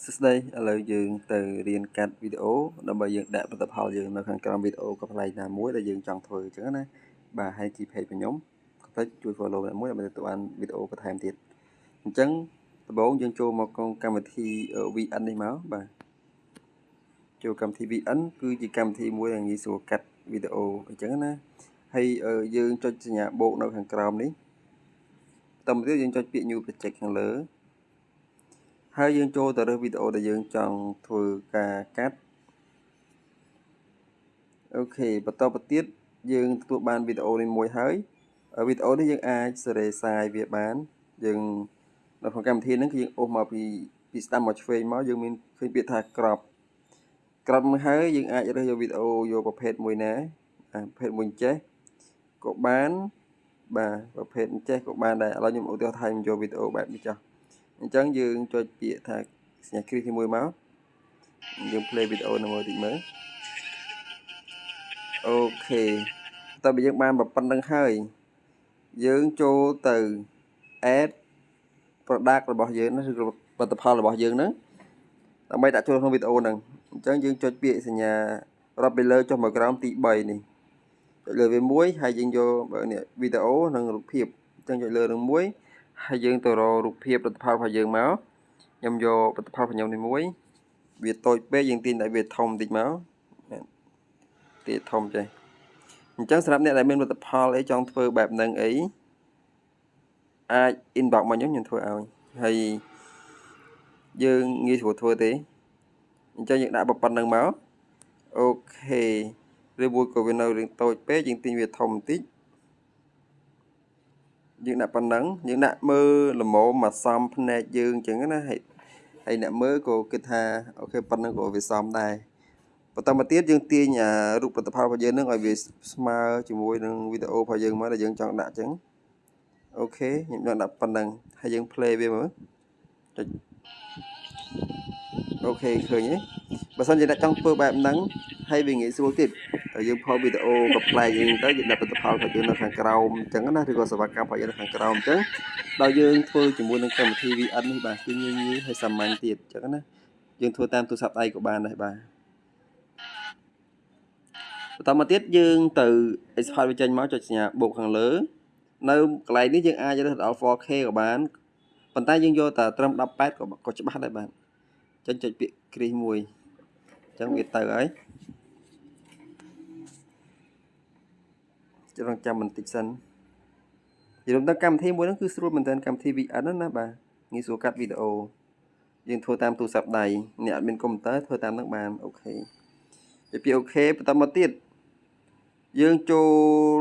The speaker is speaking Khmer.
សួស្តីឥឡូវយើងទៅរៀនកាត់វីដេអូដើម្បីយើងដាក់ផលិតផលយើងនៅខាងក្រោមវីដេអូក៏ផ្នែកណាមួយដែលយើងចង់ធ្វើអញ្ចឹងណាបាទហើយជី page របស់ខ្ញុំកុំភ្លេចជួយ follow អ្នកមួយដើម្បីទទួលបានវីដេអូបន្ថែមទៀតអញ្ចឹងដំបូងយើងចូលមកក្នុងកម្មវិធី VN នេះមកបាទចូលកម្មវិធី VN គឺជាកម្មវិធីមួយដែលងាយស្រួលកាត់វីដេអូអញ្ចឹងណាហើយយើងចុចសញ្ញាបូកនៅខាងក្រោមនេះបន្តមកទៀតយើងចុចពាក្យ new project ខាងលើ ហើយយើងចូលទៅរើសវីដេអូដែលយើងចង់ធ្វើការកាត់អូខេបន្តទៅទៀតយើងទទួលបានវីដេអូនេះមួយហើយវីដេអូនេះយើងអាចសេរីសាយវាបាន យើងនៅក្នុងកម្មវិធីហ្នឹងគឺយើងអូសមកពីពីស្ដាំមកឆ្វេងមកយើងមានឃើញពាក្យថាក្របក្របមកហើយយើងអាចរើសយកវីដេអូយកប្រភេទមួយណាប្រភេទមួយចេះក៏បានបាទប្រភេទចេះក៏បានដែរឥឡូវខ្ញុំឧទាហរណ៍ថាខ្ញុំយកវីដេអូបែបនេះចុះ អញ្ចឹងយើងចុចពាក្យថាសញ្ញាគ្រីសទី1មកយើង play វីដេអូនៅមួយតិចមើលអូខេតើបើយើងបានប៉ុណ្្នឹងហើយយើងចូលទៅ add product របស់យើងណាឬក៏ផលិតផលរបស់យើងហ្នឹងដើម្បីដាក់ចូលក្នុងវីដេអូហ្នឹងអញ្ចឹងយើងចុចពាក្យសញ្ញារាប់ពីលើចុះមកក្រោមទី3នេះចុចលើវាមួយហើយយើងយកនេះវីដេអូនិងរូបភាពអញ្ចឹងចុចលើនឹងមួយ ហើយយើងទៅរករូបភាពផលិតផលរបស់យើងមកខ្ញុំយកផលិតផលរបស់ខ្ញុំនេះមួយវាតូចពេកយើងទាញតែវាធំបន្តិចមកទាធំចេះអញ្ចឹងសម្រាប់អ្នកដែលមានផលិតផលអីចង់ធ្វើបែបហ្នឹងអីអាច inbox មកខ្ញុំខ្ញុំធ្វើឲ្យហើយយើងងាយស្រួលធ្វើទេអញ្ចឹងយើងដាក់ប៉ុណ្្នឹងមកអូខេឬមួយក៏វានៅរឿងតូចពេកយើងទាញវាធំបន្តិច យើងដាក់ប៉ុណ្ណឹងយើងដាក់មើលល្មមមកសំភ្នែកយើងអញ្ចឹងណាហើយហើយអ្នកមើលក៏គិតថាអូខេប៉ុណ្ណឹងក៏វាសមដែរបន្តមកទៀតយើងទាញអារូបផលិតផលរបស់យើងនឹងឲ្យវាស្មើជាមួយនឹងវីដេអូរបស់យើងមកដែលយើងចង់ដាក់អញ្ចឹងអូខេខ្ញុំចង់ដាក់ប៉ុណ្ណឹងហើយយើង play វាមើលចុចអូខេឃើញទេបើសិនជាអ្នកចង់ធ្វើបែបហ្នឹងហើយវាងាយស្រួលទៀត យើងផុសវីដេអូក៏ប្លែកយើងទៅយើងដាក់ផលិតផលរបស់យើងនៅខាងក្រោមអញ្ចឹងណាឬក៏សេវាកម្មរបស់យើងនៅខាងក្រោមអញ្ចឹងដល់យើងធ្វើជាមួយនឹងកម្មវិធី VN នេះបាទគឺងាយងាយហើយសាមញ្ញទៀតអញ្ចឹងណាយើងធ្វើតាមទូរស័ព្ទដៃក៏បានដែរបាទបន្តមកទៀតយើងទៅ export វាចេញមកចុចសញ្ញាបូកខាងលើ នៅកន្លែងនេះយើងអាចរើសដល់ 4K ក៏បានប៉ុន្តែយើងយកតែត្រឹម18ក៏ក៏ច្បាស់ដែរបាទអញ្ចឹងចុចពាក្យគ្រីសមួយអញ្ចឹងវាទៅហើយ ចង់ចាំបន្តិចសិននិយាយទៅកម្មវិធីមួយហ្នឹងគឺស្រួលមែនទែនកម្មវិធី VN ណាបាទងាយស្រួលកាត់វីដេអូយើងធ្វើតាមទូរស័ព្ទដៃអ្នកអត់មានកុំព្យូទ័រធ្វើតាមហ្នឹងបានអូខេពីពីអូខេបន្តមកទៀតយើងចូល